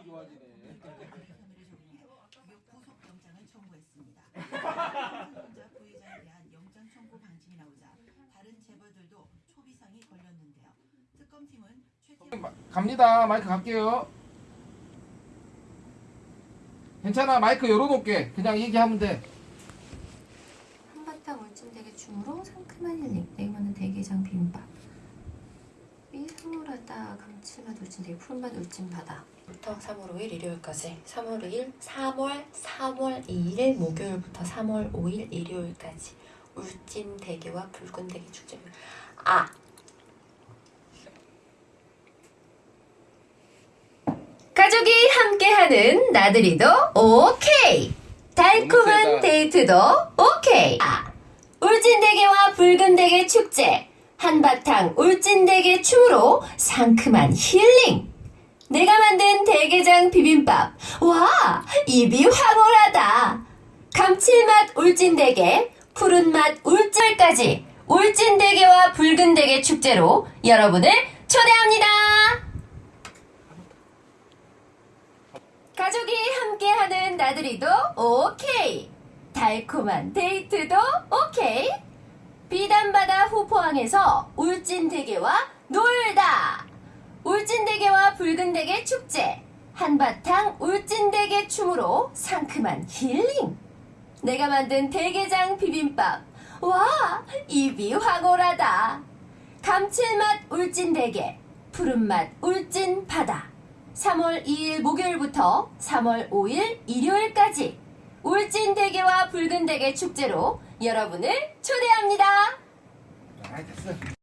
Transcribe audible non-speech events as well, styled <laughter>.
안 좋아지네. 구속 영장을 청구했습니다. <laughs> 삼성전자 부회장에 대한 영장 청구 방침이 나오자 다른 재벌들도 초비상이 걸렸는데요. 특검팀은 최태원 갑니다. 마이크 갈게요. 괜찮아. 마이크 열어놓을게. 그냥 얘기하면 돼. 한바탕 울진 되게 줌으로 상큼한 힐링 내기만은 대게장 비빔밥 미소하다 감칠맛 울진 되게 푸른맛 울진 바다 부터 3월 5일 일요일까지 3월 2일 3월 3월 2일 목요일부터 3월 5일 일요일까지 울진대게와 붉은대게 축제 아! 가족이 함께하는 나들이도 오케이. 달콤한. 데이트도 오케이. 아, 울진대게와 붉은대게 축제. 한바탕 울진대게 춤으로 상큼한 힐링 내가 만든 대게장 비빔밥 와 입이 황홀하다 감칠맛 울진대게 푸른맛 울진까지 울진대게와 붉은대게 축제로 여러분을 초대합니다. 가족이 함께하는 나들이도 오케이. 달콤한 데이트도 오케이. 비단바다 후포항에서 울진대게와 놀다. 울진대게와 붉은대게 축제. 한바탕 울진대게 춤으로 상큼한 힐링. 내가 만든 대게장 비빔밥. 와, 입이 황홀하다. 감칠맛 울진대게, 푸른맛 울진바다. 3월 2일 목요일부터 3월 5일 일요일까지 울진대게와 붉은대게 축제로 여러분을 초대합니다. 아, 됐어.